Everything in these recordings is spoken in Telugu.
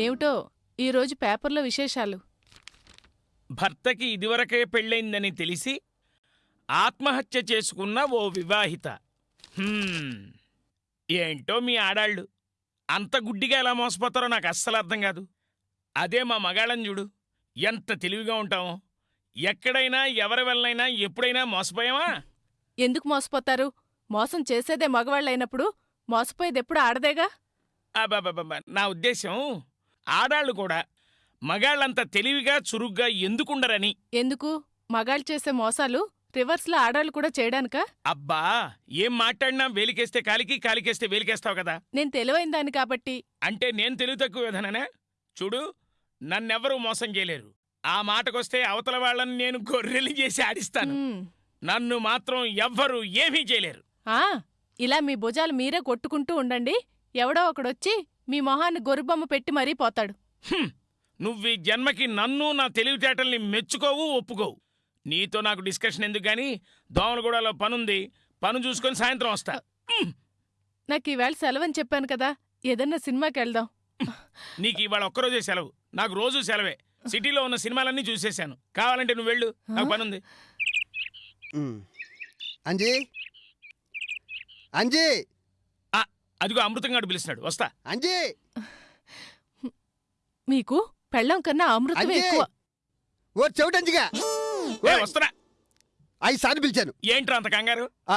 ఏమిటో? ఈరోజు పేపర్లో విశేషాలు. భర్తకి ఇదివరకే పెళ్ళైందని తెలిసి ఆత్మహత్య చేసుకున్న ఓ వివాహిత. హ్మ్. ఏంటో మీ ఆడాళ్ళు. అంత గుడ్డిగా ఎలా మోసపోతారో నాకు అస్సలు అర్థం కాదు. అదే మా మగాళ్ళని చూడు. ఎంత తెలివిగా ఉంటామో. ఎక్కడైనా ఎవరి వల్లైనా ఎప్పుడైనా మోసపోయామా? ఎందుకు మోసపోతారు? మోసం చేసేదే మగవాళ్ళైనప్పుడు మోసపోయేది ఎప్పుడు ఆడదేగా? అబ్బబ్బబ్బబ్బ, నా ఉద్దేశం ఆడాళ్ళు కూడా మగాళ్ళంత తెలివిగా చురుగ్గా ఎందుకుండరని? ఎందుకు? మగాళ్ళు చేసే మోసాలు రివర్స్లో ఆడాళ్ళు కూడా చేయడానికా? అబ్బా! ఏం మాట్లాడినా వేలికేస్తే కాలికి కాలికేస్తే వేలికేస్తావు కదా? నేను తెలివైన దాన్ని కాబట్టి. అంటే నేను తెలివి తక్కువ విధాననే చూడు నన్నెవరూ మోసం చేయలేరు. ఆ మాటకొస్తే అవతల వాళ్ళని నేను గొర్రెలు చేసి ఆడిస్తాను. నన్ను మాత్రం ఎవ్వరూ ఏమీ చేయలేరు. ఆ! ఇలా మీ భుజాలు మీరే కొట్టుకుంటూ ఉండండి. ఎవడో ఒకడొచ్చి మీ మొహాన్ని గొరుబొమ్మ పెట్టి మరీ పోతాడు. నువ్వు ఈ జన్మకి నన్ను నా తెలివితేటల్ని మెచ్చుకోవు ఒప్పుకోవు. నీతో నాకు డిస్కషన్ ఎందుకు గాని? దోమలగూడలో పనుంది. పను చూసుకొని సాయంత్రం వస్తా. నాకు ఈవేళ సెలవని చెప్పాను కదా ఏదన్నా సినిమాకి వెళ్దాం. నీకు ఇవాళ ఒక్కరోజే సెలవు. నాకు రోజు సెలవే. సిటీలో ఉన్న సినిమాలన్నీ చూసేశాను. కావాలంటే నువ్వు వెళ్ళు. నాకు పనుంది. అంజీ? అంజీ? అదిగో అమృతంగాడు పిలుస్తున్నాడు. వస్తా. అంజీ! మీకు పెళ్ళం కన్నా అమృతం ఎక్కువ. ఓ చెవిటి అంజిగా! ఏ, వస్తున్నా. ఐదు సార్లు పిలిచాను. ఏంట్రా అంత కంగారు? ఆ,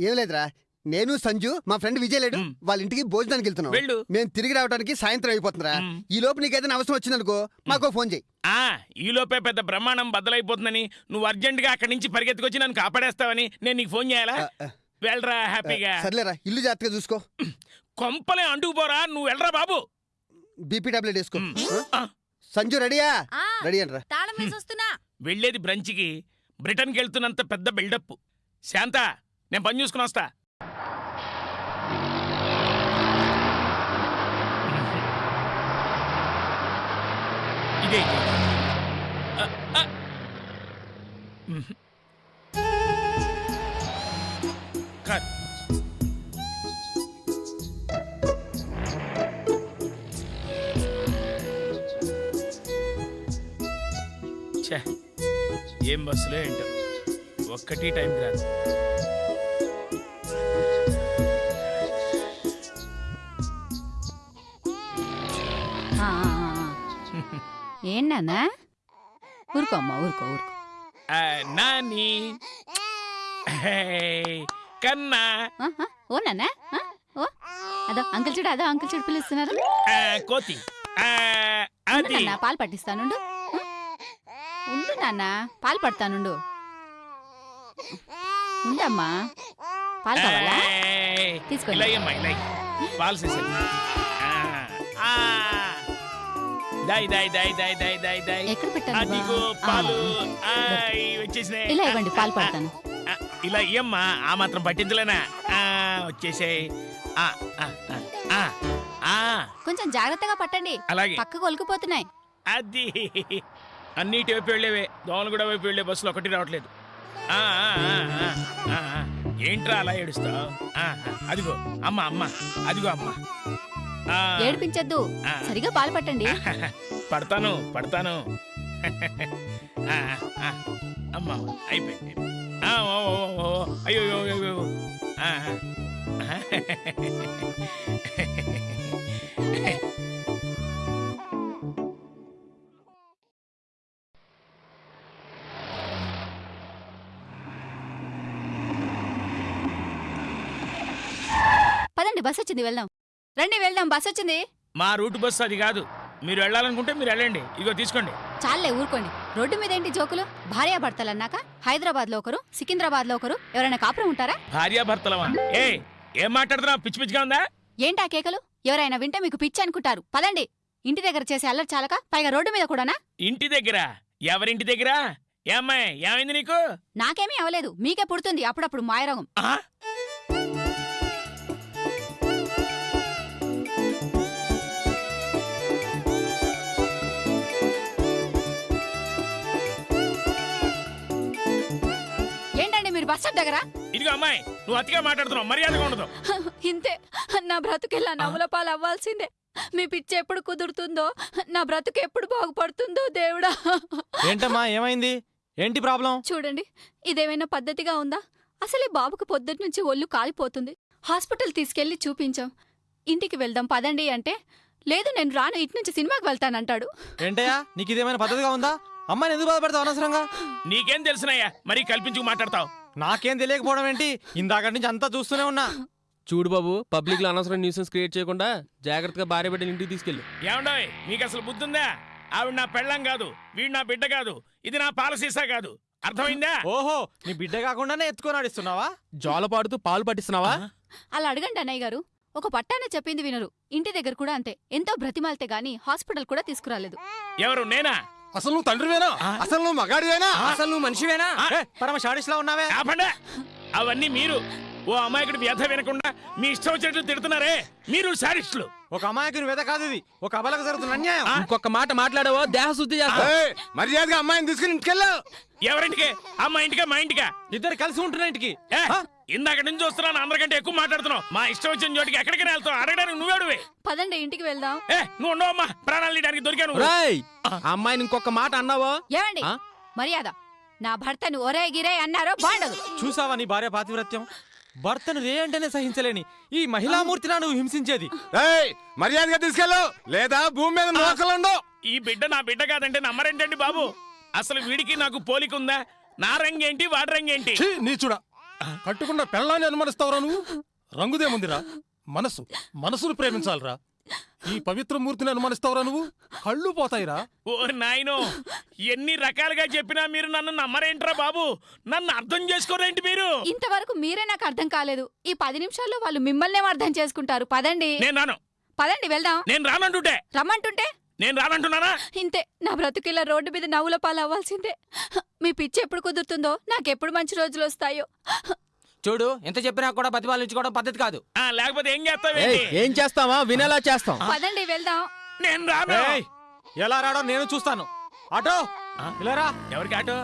ఏం లేదురా. నేను సంజు మా ఫ్రెండ్ విజయ్ లేడు. మ్. వాళ్ళ ఇంటికి భోజనానికి వెళ్తున్నాం. వెళ్ళు. మేము తిరిగి రావడానికి సాయంత్రం అయిపోతుందిరా. మ్. ఈ లోపు నీకేదైనా అవసరం వచ్చిందనుకో మాకో ఫోన్ చేయి. ఆ ఈలోపే పెద్ద బ్రహ్మాండం బద్దలైపోతుందని నువ్వు అర్జెంటుగా అక్కడి నుంచి పరిగెత్తుకొచ్చి నన్ను కాపాడేస్తావని నేను నీకు ఫోన్ చేయాలా? ఆ, ఆ, వెళ్ళరా హ్యాపీగా. సర్లేరా ఇల్లు జాగ్రత్తగా చూసుకో. కొంపలే అంటుకుపోరా నువ్వు వెళ్ళరా బాబు. బీపీ టాబ్లెట్ వేసుకో. సంజు రెడీయా? రెడీ అంటరా. తాళం వేసొస్తున్నా వెళ్ళేది బ్రంచ్కి బ్రిటన్కి వెళ్తున్నంత పెద్ద బిల్డప్. శాంత నేను పని చూసుకుని వస్తా. ఇదే ఒక్కటి టైంకి రాదు ఆ, ఆ, ఆ. ఏంటన్నా ఊరుకో అమ్మా ఊరుకో ఊరుకో ఆ, నాని హే, కన్నా ఆ, ఆ, ఓ నాన్న ఆ, ఓ అదో అంకుల్ చూడు అదో అంకుల్ చూడు పిలుస్తున్నారు ఆ, కోతి ఆ, ఉండు అది నాన్న పాలు పట్టిస్తానుండు ఆ? ఉండు నాన్న పాలు పడతానుండు ఉండమ్మా పాలు కావాలా? తీసుకోండి. పాలు చేసేది. దాయ్ దాయ్ దాయ్ దాయ్ దాయ్ దాయ్ దాయ్. ఎక్కడ పెట్టాను అదిగో బా? పాలు. ఆ, ఆయ్, వచ్చేసినాయి. ఇలా ఇవ్వండి పాలు పడతాను. ఇలా ఇయ్యమ్మా. ఆ మాత్రం పట్టించలేనా? ఆ, వచ్చేసాయి. ఆ, ఆ, ఆ, ఆ, ఆ, కొంచెం జాగ్రత్తగా పట్టండి. అలాగే. పక్కకు ఒలికిపోతున్నాయి అది. అన్నిటి వైపు వెళ్ళేవే. దోమలు కూడా వైపు వెళ్ళే బస్సులు ఒకటి రావట్లేదు. ఏంట్రా అలా ఏడుస్తావు? అదిగో అమ్మ అమ్మ అదిగో అమ్మ. ఆ, ఏడిపించొద్దు. సరిగా పాలు పట్టండి. పడతాను పడతాను. అమ్మ అయిపోయింది. అయ్యో పదండి బస్ వచ్చింది వెళ్దాం. రండి వెళ్దాం బస్ వచ్చింది. మా రూట్ బస్సు అది కాదు. మీరు వెళ్ళాలనుకుంటే మీరు వెళ్ళండి. ఇగో తీసుకోండి. చాలే ఊరుకోండి. రోడ్డు మీద ఏంటి జోకులు? భార్యాభర్తలన్నాక హైదరాబాద్లో ఒకరు సికింద్రాబాద్లో ఒకరు ఎవరైనా కాపురం ఉంటారా? భార్యాభర్తలమా ఏ ఏం మాట్లాడుతున్నావు? పిచ్చి పిచ్చిగా ఉందా? ఏంటా కేకలు? ఎవరైనా వింటే మీకు పిచ్చి అనుకుంటారు. పదండి. ఇంటి దగ్గర చేసే అల్లరి చాలక పైగా రోడ్డు మీద కూడానా? ఇంటి దగ్గర? ఎవరింటి దగ్గర? ఏ అమ్మాయి ఏమైంది నీకు? నాకేమీ అవలేదు. మీకే పుడుతుంది. అప్పుడప్పుడు మాయరోగం. బస్ స్టాప్ దగ్గర? ఇదిగో అమ్మాయి నువ్వు అతిగా మాట్లాడుతున్నావు మర్యాదగా ఉండదు. ఇంతే నా బ్రతుకెళ్ళా నవ్వుల పాలు అవ్వాల్సిందే. మీ పిచ్చి ఎప్పుడు కుదురుతుందో నా బ్రతుకు ఎప్పుడు బాగుపడుతుందో దేవుడా. ఏంటమ్మా ఏమైంది? ఏంటి ప్రాబ్లం? చూడండి ఇదేమైనా పద్ధతిగా ఉందా? అసలే బాబుకు పొద్దుటి నుంచి ఒళ్ళు కాలిపోతుంది. హాస్పిటల్ తీసుకెళ్ళి చూపించాం. ఇంటికి వెళ్దాం పదండి అంటే లేదు నేను రాను ఇటు నుంచి సినిమాకి వెళ్తానంటాడు. ఏంటయ్యా నీకు ఇదేమైనా పద్ధతిగా ఉందా? అమ్మాయిని ఎందుకు బాధపడతావు అనవసరంగా? నీకేం తెలుసునయ్యా మరీ కల్పించుకు మాట్లాడతావు. నాకేం తెలియకపోవడం ఏంటి? ఇందాక నుంచి అంతా చూస్తూనే ఉన్నా. చూడు బాబు పబ్లిక్లో అనవసరం న్యూసెన్స్ క్రియేట్ చేయకుండా జాగ్రత్తగా భార్య బిడ్డని ఇంటికి తీసుకెళ్ళు. ఏమండోయ్ మీకు అసలు బుద్ధుందా? ఆవిడ నా పెళ్ళం కాదు వీడు నా బిడ్డ కాదు ఇది నా పాలసీసా కాదు. అర్థమైందా? ఓహో నీ బిడ్డ కాకుండానే ఎత్తుకొని ఆడిస్తున్నావా? జోల పాడుతూ పాలు పట్టిస్తున్నావా? అలా అడగండి అన్నయ్య గారు. ఒక పట్టాన చెప్పింది వినరు. ఇంటి దగ్గర కూడా అంతే. ఎంతో బ్రతిమాలితే గాని హాస్పిటల్ కూడా తీసుకురాలేదు. ఎవరు నేనా? అసలు నువ్వు తండ్రివేనా? అసలు నువ్వు మగాడివేనా? అసలు నువ్వు మనిషివేనా? పరమ షాడిస్లా ఉన్నావే? ఆపండి. అవన్నీ మీరు. ఓ అమాయకుడి వ్యధ వినకుండా మీ ఇష్టం వచ్చినట్లు తిడుతున్నారే. మీరు సారిస్టులు ఒక అమాయకుని వెద కాదు ఇది. ఒక అబలకు జరుగుతున్న అన్యాయం. ఇంకొక మాట మాట్లాడావో? దేహ శుద్ధి చేస్తా. ఏయ్, మర్యాదగా అమ్మాయిని తీసుకుని ఇంటికెళ్ళు. ఎవరింటికి? అమ్మ ఇంటికా? మా ఇంటికా? ఇద్దరు కలిసి ఉంటున్న ఇంటికి. ఏ, ఇందాక నుంచి చూస్తున్నాను అందరికంటే ఎక్కువ మాట్లాడుతున్నావు. మా ఇష్టం వచ్చిన చోటికి ఎక్కడికి వెళ్తావు అడగడానికి నువ్వేడువే పదండి ఇంటికి వెళ్దాం. ఏ నువ్వు ఉండవమ్మా. ప్రాణాలు తీయడానికి దొరికాను రేయ్ అమ్మాయిని ఇంకొక మాట అన్నావో? ఏమండి? ఆ? మర్యాద. నా భర్తను ఒరే గిరే అన్నారో బాండదు. చూసావా నీ భార్య పాతివ్రత్యం? భర్తను రే అంటేనే సహించలేని ఈ మహిళామూర్తినా నువ్వు హింసించేది. ఏయ్, మర్యాదగా తీసుకెళ్ళు. లేదా భూమి మీద నోకలుండవు ఈ బిడ్డ నా బిడ్డ కాదంటే నమ్మరేంటండి బాబు? అసలు వీడికి నాకు పోలిక ఉందా? నా రంగేంటి వాడి రంగేంటి? ఛీ, నీచుడా. కట్టుకున్న పెళ్ళాన్ని అనుమానిస్తావురా నువ్వు? రంగుదేముందిరా. మనసు మనసును ప్రేమించాలిరా. ఈ పవిత్ర మూర్తిని అనుమానిస్తావురా నువ్వు? కళ్ళు పోతాయిరా. ఓ నాయనో ఎన్ని రకాలుగా చెప్పినా మీరు నన్ను నమ్మరేంట్రా బాబు? నన్ను అర్థం చేసుకోరేంటి మీరు? ఇంతవరకు మీరే నాకు అర్థం కాలేదు. ఈ పది నిమిషాల్లో వాళ్ళు మిమ్మల్నే అర్థం చేసుకుంటారు. పదండి. నేను రాను. పదండి వెళ్దాం. నేను రానంటుంటే. రమ్మంటుంటే? నేను రానంటున్నానా? ఇంతే. నా బ్రతుకిలా రోడ్డు మీద నవ్వుల పాలు అవ్వాల్సిందే. మీ పిచ్చి ఎప్పుడు కుదురుతుందో నాకెప్పుడు మంచి రోజులు వస్తాయో. చూడు ఎంత చెప్పినా కూడా బతిపాలించుకోవడం పద్ధతి కాదు. ఆ, లేకపోతే ఏం ఏయ్, చేస్తావేంటి ఏం చేస్తావా? వినేలా చేస్తాం. పదండి వెళ్దాం. నేను రాను. ఏయ్, ఎలా రాడో నేను చూస్తాను. ఆటో ఇలా రా. ఎవరికి ఆటో?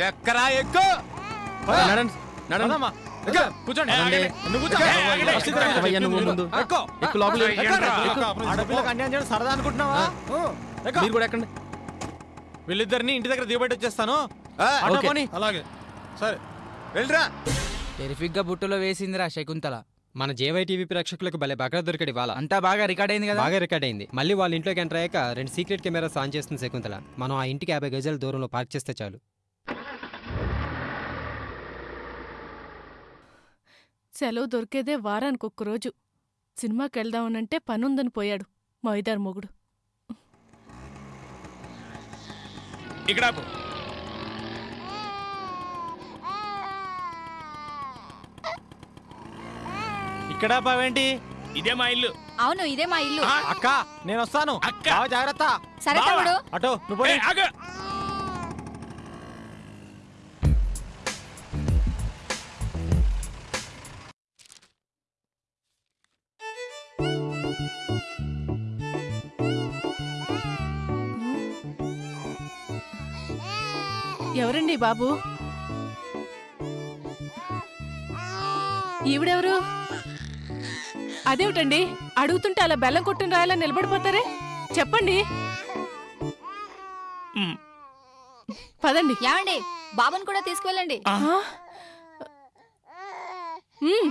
ఎక్కరా ఎక్కు? పద. నడండి నడండి పదమ్మా. వెళ్ళు. సరదా అనుకుంటున్నావా? ఎక్కు. మీరు కూడా ఎక్కండి. వీళ్ళిద్దరిని ఇంటి దగ్గర దిగబెట్టి వచ్చేస్తాను. అలాగే. సరే. వెళ్ళరా. టెరిఫిక్గా బుట్టలో వేసిందిరా శకుంతల. మన జేవైటీవీ ప్రేక్షకులకు భలే బాగా దొరికాడు ఇవాళ. అంతా బాగా రికార్డ్ అయింది కదా? బాగా రికార్డ్ అయింది. మళ్ళీ వాళ్ళ ఇంట్లోకి ఎంటర్ అయ్యాక రెండు సీక్రెట్ కెమెరాస్ ఆన్ చేస్తుంది శకుంతల. మనం ఆ ఇంటికి యాభై గజాల దూరంలో పార్క్ చేస్తే చాలు. సెలవు దొరికేదే వారానికి ఒక్క రోజు సినిమాకి వెళ్దామనంటే పనుందని పోయాడు మైదార్ మొగుడు ఇక్కడ ఆపు. ఇక్కడ పావేంటి ఇదే మా ఇల్లు అవును ఇదే మా ఇల్లు అక్క నేను వస్తాను అక్క. బావ జాగ్రత్త సరే బావా. తమ్ముడు అటో నువ్వు. ఆగు. ఎవరండి బాబు. ఈవిడెవరు? అదేమిటండి? అడుగుతుంటే అలా బెల్లం కొట్టిన రాయలా నిలబడిపోతారే? చెప్పండి. పదండి. ఏమండి? బాబుని కూడా తీసుకువెళ్ళండి. ఆ? ఉమ్,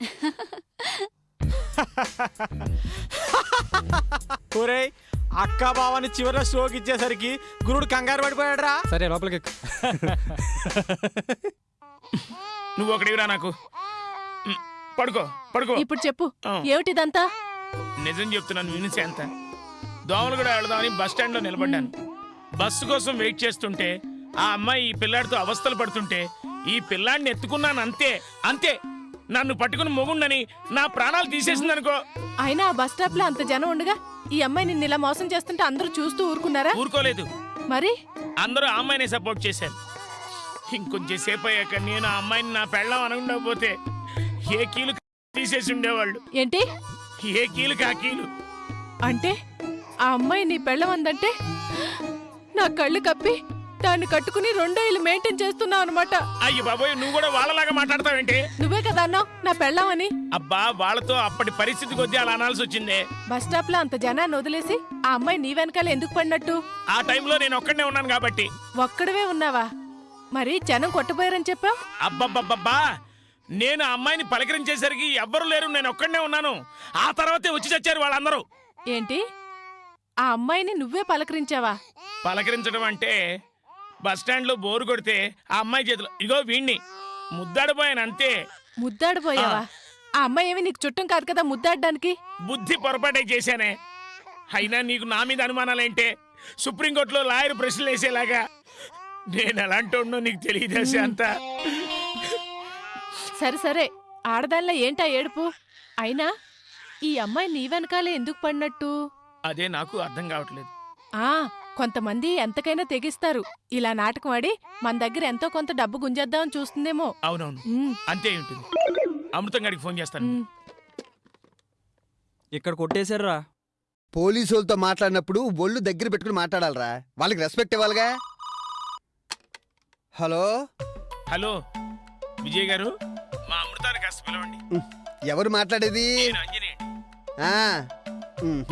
ఒరేయ్ అక్క బావని చివరిలో షోకి ఇచ్చేసరికి గురుడు కంగారు పడిపోయాడురా. సరే లోపలికి. నువ్వు ఒకటివిరా నాకు. పడుకో పడుకో. ఇప్పుడు చెప్పు. ఏమిటిదంతా? నిజం చెప్తున్నాను వినిసే అంత దోమలు కూడా వెళదామని బస్ స్టాండ్లో నిలబడ్డాను. బస్సు కోసం వెయిట్ చేస్తుంటే ఆ అమ్మాయి ఈ పిల్లాడితో అవస్థలు పడుతుంటే ఈ పిల్లాడిని ఎత్తుకున్నాను అంతే అంతే. నన్ను పట్టుకుని మొగుండని నా ప్రాణాలు తీసేసిందనుకో. అయినా ఆ బస్ స్టాప్లో అంత జనం ఉండగా ఈ అమ్మాయి నిన్ను ఇలా మోసం చేస్తుంటే అందరూ చూస్తూ ఊరుకున్నారా? ఊరుకోలేదు. మరి? అందరూ ఆ అమ్మాయిని సపోర్ట్ చేశారు. ఇంకొంచెం సేపు అయ్యాక నేను ఆ అమ్మాయిని నా పెళ్ళం అనకుండకపోతే ఏ కీలు తీసేసి ఉండేవాళ్ళు? ఏంటి? ఏ కీలు కా కీలు? అంటే ఆ అమ్మాయి నీ పెళ్ళమందంటే నా కళ్ళు కప్పి దాన్ని కట్టుకుని రెండో ఇల్లు మెయింటైన్ చేస్తున్నావు అనమాట అయ్యి బాబోయ్ నువ్వు కూడా వాళ్ళలాగా మాట్లాడతావేంటి? నువ్వే కదా అన్నావు నా పెళ్ళామని. అబ్బా వాళ్ళతో అప్పటి పరిస్థితి కొద్దీ అలా అనాల్సి వచ్చిందే. బస్ స్టాప్లో అంత జనాన్ని వదిలేసి ఆ అమ్మాయి నీ వెనకాల ఎందుకు పడినట్టు? ఆ టైంలో నేను ఒక్కడనే ఉన్నాను కాబట్టి. ఒక్కడవే ఉన్నావా? మరి జనం కొట్టబోయారని చెప్పావు? అబ్బబ్బబ్బబ్బా నేను ఆ అమ్మాయిని పలకరించేసరికి ఎవ్వరు లేరు నేను ఒక్కడనే ఉన్నాను. ఆ తర్వాతే వచ్చి చచ్చారు వాళ్ళందరూ. ఏంటి? ఆ అమ్మాయిని నువ్వే పలకరించావా? పలకరించడం అంటే బస్ స్టాండ్లో బోరు కొడితే ఆ అమ్మాయి చేతిలో ఇగో వీణ్ణి ముద్దాడిపోయాను అంతే. ముద్దాడిపోయావా ఆ. అమ్మాయి ఏమి నీకు చుట్టం కాదు కదా ముద్దాడడానికి? బుద్ధి పొరపాటే చేశానే. అయినా నీకు నా మీద అనుమానాలేంటే సుప్రీంకోర్టులో లాయర్ ప్రశ్నలు వేసేలాగా నేను ఎలాంటి ఉన్నో నీకు తెలియదా శాంత? సరే సరే. ఆడదానిలో ఏంటా ఏడుపు? అయినా ఈ అమ్మాయి నీ వెనకాలే ఎందుకు పడినట్టు? అదే నాకు అర్థం కావట్లేదు. ఆ. కొంతమంది ఎంతకైనా తెగిస్తారు. ఇలా నాటకం ఆడి మన దగ్గర ఎంతో కొంత డబ్బు గుంజేద్దామని చూస్తుందేమో. అవునవును. ఉమ్, అంతే ఉంటుంది. అమృతం గారికి ఫోన్ చేస్తాను. ఉమ్. ఇక్కడ కొట్టేశారా పోలీసు వాళ్ళతో మాట్లాడినప్పుడు ఒళ్ళు దగ్గర పెట్టుకుని మాట్లాడాలరా. వాళ్ళకి రెస్పెక్ట్ ఇవ్వాలిగా. హలో? హలో విజయ్ గారు మా అమృతాన్ని కాస్త పిలవండి. ఎవరు మాట్లాడేది? నేను అంజనీ అండి. ఆ, ఉమ్,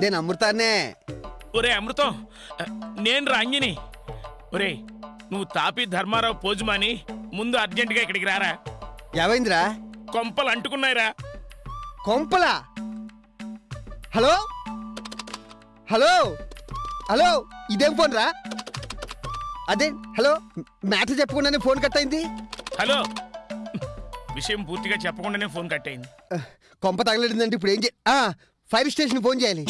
నేను అమృతాన్నే. ఒరే అమృతం నేను రా అంజని. ఒరే నువ్వు తాపి ధర్మారావు పోజుమాని ముందు అర్జెంటుగా ఇక్కడికి రారా. ఏమైందిరా? కొంపలు అంటుకున్నాయిరా. కొంపలా? హలో? హలో? హలో? ఇదేం ఫోన్ రా అదే హలో? మ్యాటర్ చెప్పకుండానే ఫోన్ కట్ అయింది హలో? విషయం పూర్తిగా చెప్పకుండానే ఫోన్ కట్ అయింది కొంప తగలడిందంటే ఇప్పుడు ఏం చే ఫైర్ స్టేషన్ ఫోన్ చేయాలి.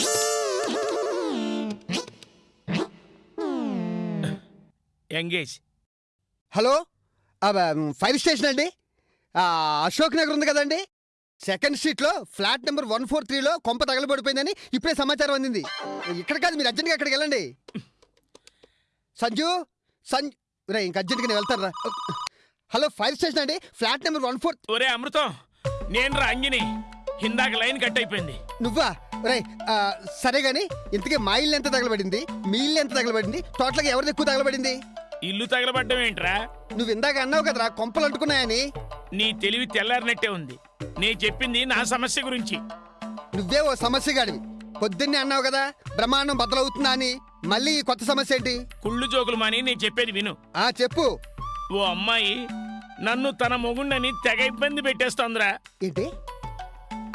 ఎంగేజ్. హలో? ఫైర్ స్టేషన్ అండి. అశోక్ నగర్ ఉంది కదండి. సెకండ్ స్ట్రీట్లో ఫ్లాట్ నెంబర్ వన్ ఫోర్ త్రీలో కొంప తగలబడిపోయిందని ఇప్పుడే సమాచారం అందింది. ఇక్కడ కాదు మీరు అర్జెంట్గా అక్కడికి వెళ్ళండి. సంజు? సంజు? రే ఇంక అర్జెంట్గా నేను వెళ్తాను రా హలో ఫైర్ స్టేషన్ అండి. ఫ్లాట్ నెంబర్ వన్ ఫోర్ ఒరే అమృతం. నేను రా అంజని. ఇందాక లైన్ కట్ అయిపోయింది. నువ్వా? రే సరే గాని ఇంతకీ మా ఇల్లు ఎంత తగలబడింది? మీ ఇల్లు ఎంత తగలబడింది? టోటల్గా ఎవరిది ఎక్కువ తగలబడింది? ఇల్లు తగలబడ్డం ఏంట్రా? నువ్వు ఇందాక అన్నావు కదరా కొంపలు అంటుకున్నాయని. నీ తెలివి తెల్లారినట్టే ఉంది. నే చెప్పింది నా సమస్య గురించి. నువ్వే ఓ సమస్య గాడివి పొద్దున్నే అన్నావు కదా బ్రహ్మాండం బద్దలవుతుందా అని. మళ్ళీ ఈ కొత్త సమస్య ఏంటి? కుళ్ళు జోకులు మాని నేను చెప్పేది విను. ఆ చెప్పు. ఓ అమ్మాయి నన్ను తన మొగుండని తెగ ఇబ్బంది పెట్టేస్తోందిరా. ఏంటి?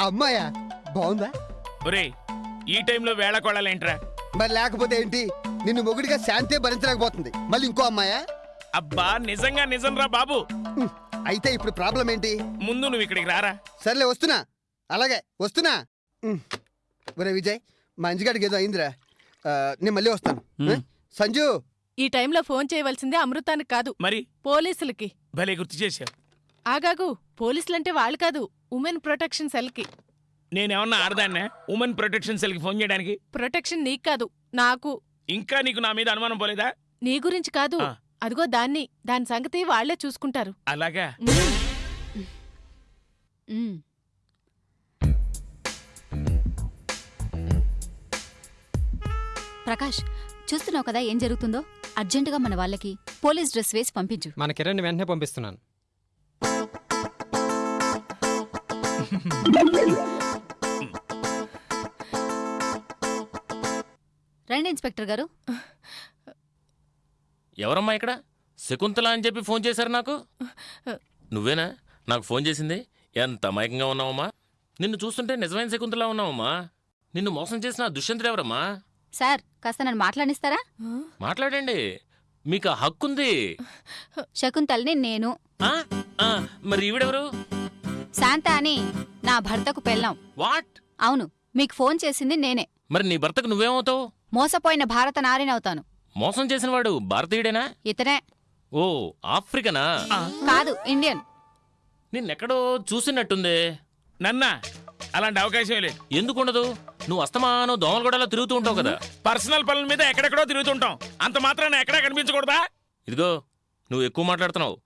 అమ్మాయా? బాగుందా? ఒరే ఈ టైంలో వేళ కొడాలేంట్రా? మరి లేకపోతే ఏంటి? నిన్ను మొగుడిగా శాంతే భరించలేకపోతుంది. మళ్ళీ ఇంకో అమ్మాయా? అబ్బా నిజంగా నిజంరా బాబు. ఉమ్, అయితే ఇప్పుడు ప్రాబ్లం ఏంటి? ముందు నువ్వు ఇక్కడికి రారా. సర్లే వస్తున్నా. అలాగే వస్తున్నా. ఒరే విజయ్ మా అంజిగాడికి ఏదో అయిందిరా. ఆ, నేను మళ్ళీ వస్తాను. ఆ? సంజు! ఈ టైంలో ఫోన్ చేయవలసిందే అమృతానికి కాదు. మరి? పోలీసులకి. భలే గుర్తు చేశావు. ఆగాగు పోలీసులంటే వాళ్ళు కాదు ఉమెన్ ప్రొటెక్షన్ సెల్కి. నేనేమన్నా ఆడదాన్నే? ఉమెన్ ప్రొటెక్షన్ సెల్కి ఫోన్ చేయడానికి? ప్రొటెక్షన్ నీకు కాదు నాకు. ఇంకా నీకు నా మీద అనుమానం పోలేదా? నీ గురించి కాదు. ఆ. అదిగో దాన్ని దాని సంగతి వాళ్ళే చూసుకుంటారు. అలాగా? ఉమ్. ప్రకాష్ చూస్తున్నావు కదా ఏం జరుగుతుందో? అర్జెంటుగా మన వాళ్ళకి పోలీస్ డ్రెస్ వేసి పంపించు. మన కిరణ్ వెంటనే పంపిస్తున్నాను. రండి ఇన్స్పెక్టర్ గారు. ఎవరమ్మా ఇక్కడ? శకుంతల అని చెప్పి ఫోన్ చేశారు నాకు. నువ్వేనా? నాకు ఫోన్ చేసింది? ఎంత అమాయకంగా ఉన్నావమ్మా? నిన్ను చూస్తుంటే నిజమైన శకుంతలా ఉన్నావమ్మా. నిన్ను మోసం చేసిన దుష్యంతుడు ఎవరమ్మా? సార్ కాస్త నన్ను మాట్లాడిస్తారా? మాట్లాడండి. మీకు ఆ హక్కుంది శకుంతల్ని నేను. ఆ? ఆ, మరి ఈవిడెవరు? శాంత అని నా భర్తకు పెళ్ళాం. వాట్? అవును మీకు ఫోన్ చేసింది నేనే. మరి నీ భర్తకు నువ్వేమవుతావు? మోసపోయిన భారత నారినవుతాను. మోసం చేసిన వాడు భారతీయుడేనా? ఇతనే. ఓ ఆఫ్రికనా? కాదు ఇండియన్. నిన్నెక్కడో చూసినట్టుందే. నన్నా అలాంటి అవకాశం లేదు. ఎందుకుండదు? నువ్వు అస్తమానం దోమలగూడలో తిరుగుతూ ఉంటావు కదా. పర్సనల్ పనుల మీద ఎక్కడెక్కడో తిరుగుతుంటాం అంత మాత్రాన ఎక్కడా కనిపించకూడదా? ఇదిగో నువ్వు ఎక్కువ మాట్లాడుతున్నావు.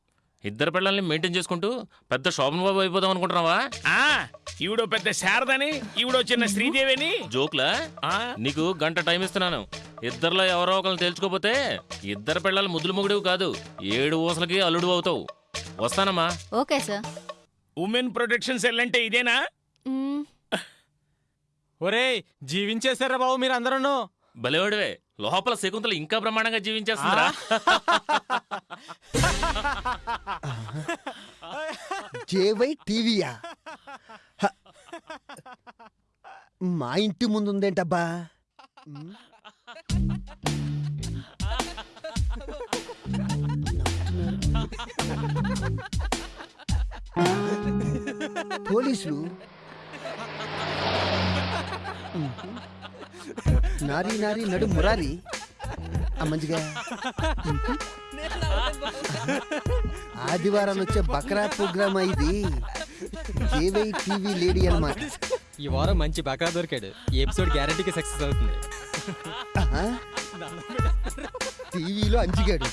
ఇద్దరు పిల్లల్ని మెయింటైన్ చేసుకుంటూ పెద్ద శోభన్ బాబు అయిపోదాం అనుకుంటున్నావా? ఆ ఈవిడో పెద్ద శారదని ఈవిడో చిన్న శ్రీదేవిని. జోక్లా? ఆ. నీకు గంట టైం ఇస్తున్నాను. ఇద్దరిలో ఎవరో ఒకరిని తేల్చుకోపోతే ఇద్దరు పిల్లలు ముద్దులు మొగుడివి కాదు ఏడు ఊసలకి అల్లుడు అవుతావు. వస్తానమ్మా. Okay sir. Women protection cell అంటే ఇదేనా? మ్మ్. ఒరేయ్ జీవించేశారా బాబు మీరు అందరూ బలివాడివే లోపల శకుంతల ఇంకా బ్రహ్మాండంగా జీవించేస్తుందిరా జేవై టీవీయా. మా ఇంటి ముందు ఉందేంటబ్బా. పోలీసులు. నారీ నారీ నడు మురారి. మంచిగా. ఉమ్. ఆదివారాలు వచ్చే బక్రా ప్రోగ్రామ్ ఇది జేవై టీవీ లేడీ అన్నమాట. ఈ వారం మంచి బకా దొరికాడు. ఈ ఎపిసోడ్ గ్యారంటీకి సక్సెస్ అవుతుంది. టీవీలో అంజిగాడు.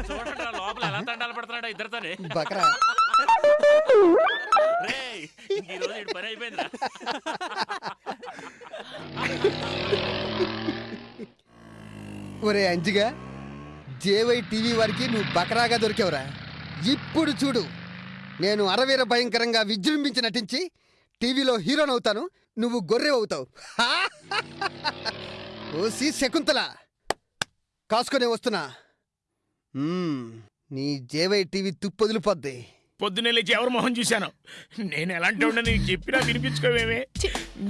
చూడండి లోపల ఎలా తండాలు పడుతున్నాడో ఇద్దరితోనే. బక్రా. రేయ్, ఇంక ఈ రోజు ఈడి పని అయిపోయిందిరా. ఒరే అంజిగా జేవై టీవీ వారికి నువ్వు బకరాగా దొరికావురా. ఇప్పుడు చూడు నేను అరవీర భయంకరంగా విజృంభించి నటించి టీవీలో హీరోని అవుతాను నువ్వు గొర్రె అవుతావు. ఓసి శకుంతల కాసుకొని వస్తున్నా. మ్మ్, నీ జేవై టీవీ తుప్పొదిలిపోద్ది. పొద్దున్నే లేచి ఎవరు మొహం చూశాను? నేను ఎలాంటి వాడిని నీకు చెప్పినా వినిపించుకోవేమే.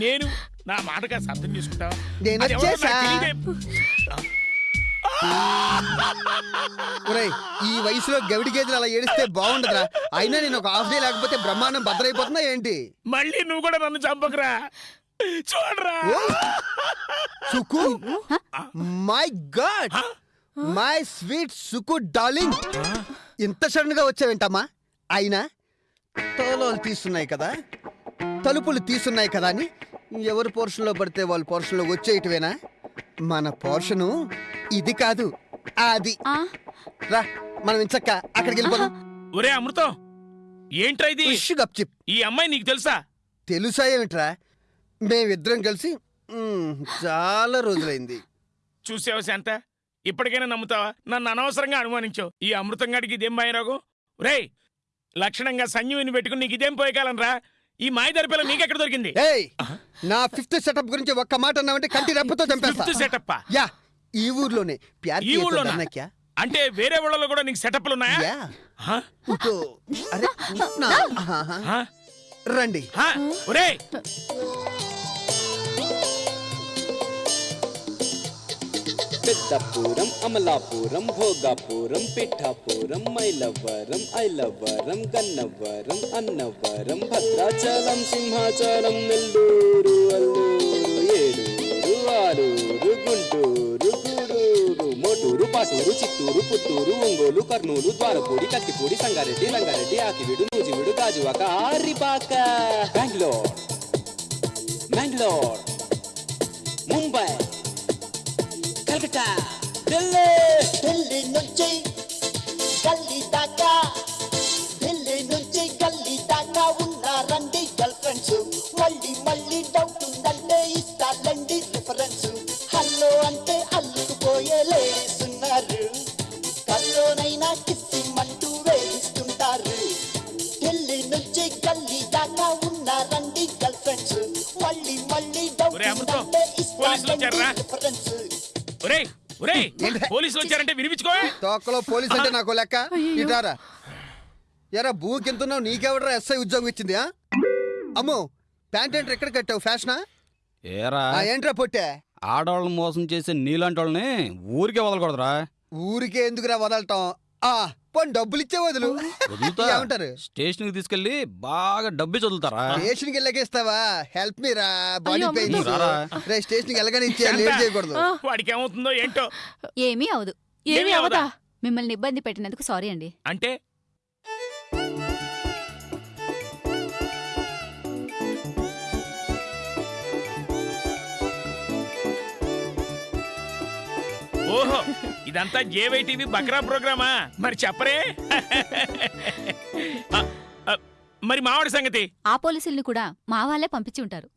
నేను నా మాట కాస్త అర్థం చేసుకుంటావా నేను అది ఎవరో నాకు వచ్చేసా. తెలీదే. ఒరేయ్ ఈ వయసులో గవిడి గేదెలు అలా ఏడిస్తే బాగుండదురా. అయినా నేను ఒక హాఫ్ డే లేకపోతే బ్రహ్మాండం భద్రైపోతుందా ఏంటి? మళ్ళీ నువ్వు కూడా నన్ను చంపకురా. చూడరా. Suku. My god my sweet Suku darling ఇంత సడన్గా వచ్చావేంటమ్మా? అయినా తోలోలు తీస్తున్నాయి కదా తలుపులు తీస్తున్నాయి కదా అని ఎవరి పోర్షన్లో పడితే వాళ్ళ పోర్షన్లో వచ్చేయటమేనా? మన పోర్షను ఇది కాదు అది ఆ, రా మనం ఇంచక్క అక్కడికి వెళ్ళిపోదాం ఒరే అమృతం ఏంట్రా ఇది? ఉష్ గప్చిప్ ఈ అమ్మాయి నీకు తెలుసా? తెలుసా ఏమిట్రా? మేమిద్దరం కలిసి మ్, చాలా రోజులైంది. చూసావా శాంత? ఇప్పటికైనా నమ్ముతావా? నన్ను అనవసరంగా అనుమానించావు. ఈ అమృతం గడికి ఇదేం మాయరోగం రేయ్ లక్షణంగా సంజీవిని పెట్టుకుని నీకు ఇదేం పోయకాలం రా? ఈ మాయదారి పిల్ల నీకెక్కడ దొరికింది? ఏయ్ నా ఫిఫ్త్ సెటప్ గురించి ఒక్క మాట అన్నావంటే కంటి రెప్పతో చంపేస్తా. ఫిఫ్త్ సెటప్ యా ఈ ఊర్లోనే. ప్యార్ ఈ క్యా అంటే వేరే ఊళ్ళలో కూడా నీకు సెటప్లు ఉన్నాయా? హా? అరే నా ఆహా. హా? రండి. హా? ఒరేయ్! పెద్దపురం అమలాపురం భోగాపురం పిఠాపురం మైలవరం ఐలవరం గన్నవరం అన్నవరం భద్రాచలం సింహాచలం నెల్లూరు అల్లూరు ఏలూరు ఆరూరు గుంటూరు గూడూరు మోటూరు పాటూరు చిత్తూరు పుత్తూరు ఒంగోలు కర్నూలు ద్వారపూడి కత్తిపూడి సంగారెడ్డి రంగారెడ్డి ఆకివీడు నూజివీడు గాజువాక ఆరిపాక బెంగళూరు మ్యాంగ్లూర్ ముంబై కలకత్తా ఢిల్లీ ఢిల్లీ నుంచి గల్లీ దాకా ఢిల్లీ నుంచి గల్లీ దాకా ఉన్నారండి గర్ల్ ఫ్రెండ్స్ మళ్ళీ మళ్ళీ డౌట్ తోకలో పోలీస్ అంటే నాకు లెక్క. ఇటారా ఎరా భూ కింతున్నావు నీకెవడరా ఎస్ఐ ఉద్యోగం ఇచ్చింది ఆ? అమ్మో ప్యాంట్ ఏంట్రా ఎక్కడ కట్టావు ఫ్యాషనా? ఏరా. ఏంట్రా పొట్టే? ఆడవాళ్ళని మోసం చేసే నీలాంటి వాళ్ళని ఊరికే వదలకూడదురా. ఊరికే ఎందుకురా వదలటం? ఆ పోనీ డబ్బులు ఇచ్చే వదులు. ఏమంటారు? స్టేషన్కి తీసుకెళ్ళి బాగా డబ్బి చదువుతారా? స్టేషన్కి వెళ్ళకేస్తావా? హెల్ప్ మీ రా బాడీ రారా. రే స్టేషన్కి వెళ్ళగానే ఇచ్చే లేట్ చేయకూడదు. వాడికి ఏమవుతుందో ఏంటో? ఏమీ అవదు ఏమీ అవదా మిమ్మల్ని ఇబ్బంది పెట్టినందుకు సారీ అండి. అంటే? ఓహో ఇదంతా జేవై టీవీ బక్రా ప్రోగ్రామా? మరి చెప్పరే. ఆ, ఆ, మరి మావాడి సంగతి? ఆ పోలీసుల్ని కూడా మా వాళ్ళే పంపించి ఉంటారు.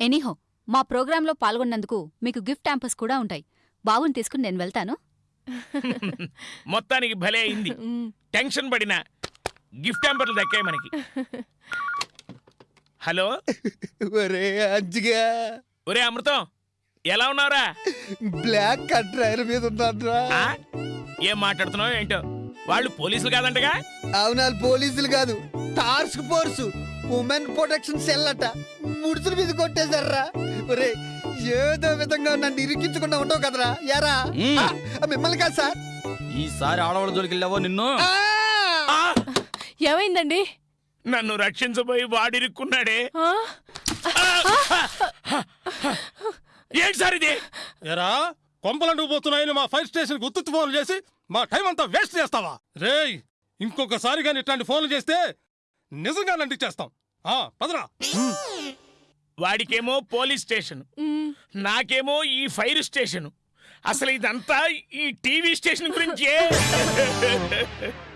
ఎనీహో మా ప్రోగ్రాంలో పాల్గొన్నందుకు మీకు గిఫ్ట్ ట్యాంపర్స్ కూడా ఉంటాయి. బాబుని తీసుకుని నేను వెళ్తాను. మొత్తానికి భలే అయింది. టెన్షన్ పడిన గిఫ్ట్ హ్యాంపర్లు దక్కాయి మనకి. హలో? ఒరే అంజిగా. ఒరే అమృతం ఎలా ఉన్నావురా? బ్లాక్ కట్రైర్ మీద ఉన్నాడ్రా ఆ? ఏం మాట్లాడుతున్నావు ఏంటో? వాళ్ళు పోలీసులు కాదంటగా? అవునాలు పోలీసులు కాదు. Task force women protection cell అట. ముడుచుల మీద కొట్టేశారా? ఒరే ఏదో విధంగా నన్ను ఇరికించకుండా ఉంటావు కదరా. యారా? మిమ్మల్ని కాదు సార్. ఈసారి ఆడవాళ్ళ జోలికి వెళ్ళావో నిన్ను? ఆ! ఏమైందండి? నన్ను రక్షించబోయి వాడిరుక్కున్నాడే? ఏంటి సార్ ఇది? ఎరా కొంపలంటూ పోతున్నాయని మా ఫైర్ స్టేషన్ గుర్తు ఫోన్లు చేసి మా టైం అంతా వేస్ట్ చేస్తావా? రేయ్ ఇంకొకసారి కానీ ఇట్లాంటి ఫోన్లు చేస్తే నిజంగా నంటిచ్చేస్తాం ఆ పదరా. వాడికేమో పోలీస్ స్టేషన్. నాకేమో ఈ ఫైర్ స్టేషన్. అసలు ఇదంతా ఈ టీవీ స్టేషన్ గురించే.